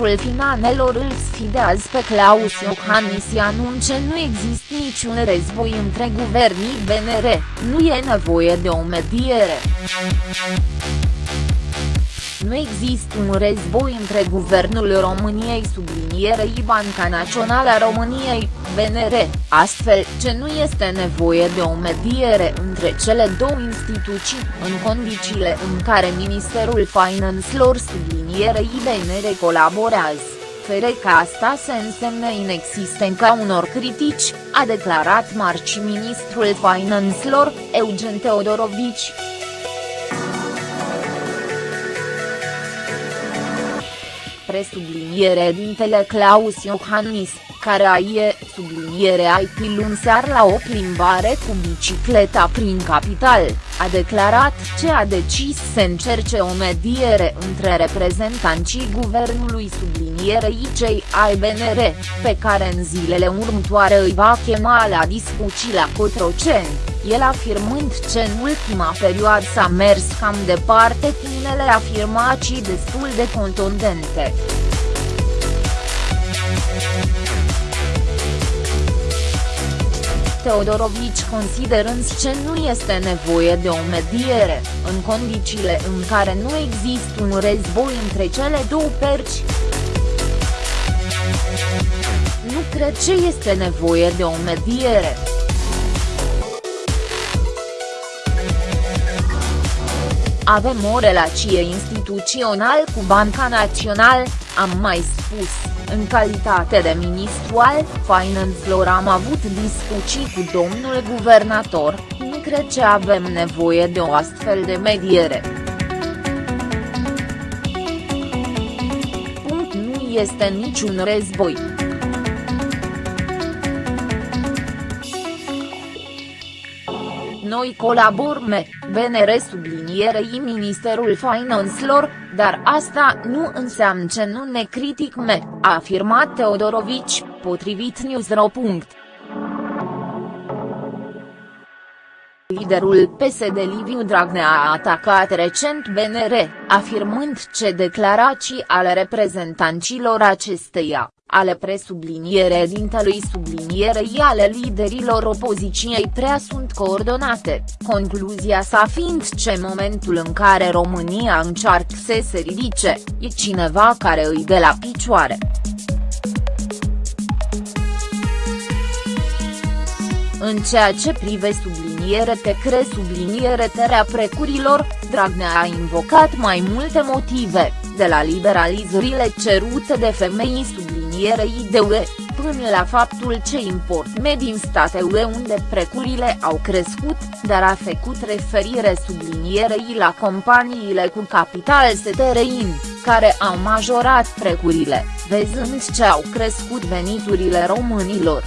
ministrul finanelor îl sfidează pe Claus Iohannis și anunce nu există niciun război între guvernii BNR, nu e nevoie de o mediere. Nu există un război între Guvernul României sublinierei Banca Națională a României, BNR, astfel ce nu este nevoie de o mediere între cele două instituții, în condițiile în care Ministerul Finanțelor sublinierei BNR colaborează fere că asta se însemne inexistența unor critici, a declarat marci ministrul Finanțelor, Eugen Teodorovici. Presubliniere dintele Claus Iohannis, care a ie, subliniere IT luni sear la o plimbare cu bicicleta prin capital, a declarat ce a decis să încerce o mediere între reprezentanții guvernului sublinierei cei ai BNR, pe care în zilele următoare îi va chema la discuții la Cotroceni, el afirmând ce în ultima perioadă s-a mers cam departe cu unele afirmații destul de contundente. Teodorovici considerând ce nu este nevoie de o mediere, în condițiile în care nu există un război între cele două perci. Nu cred ce este nevoie de o mediere. Avem o relație instituțională cu Banca Națională, am mai spus, în calitate de ministru al Finanțelor am avut discuții cu domnul guvernator, nu cred că avem nevoie de o astfel de mediere. Punct nu este niciun război. Noi colaborăm, BNR sublinierei Ministerul Finanțelor, dar asta nu înseamnă ce nu ne criticme, a afirmat Teodorovici, potrivit Newsro. Liderul PSD Liviu Dragnea a atacat recent BNR, afirmând ce declarații ale reprezentanților acesteia, ale presublinierea dintelui sublinierei ale liderilor opoziției prea sunt coordonate, concluzia sa fiind ce momentul în care România încearcă să se ridice, e cineva care îi de la picioare. În ceea ce prive subliniere te cre subliniere terea precurilor, Dragnea a invocat mai multe motive, de la liberalizările cerute de femei sublinierei de UE, până la faptul ce import med din state UE unde precurile au crescut, dar a făcut referire sublinierei la companiile cu capital STRIN, care au majorat precurile, văzând ce au crescut veniturile românilor.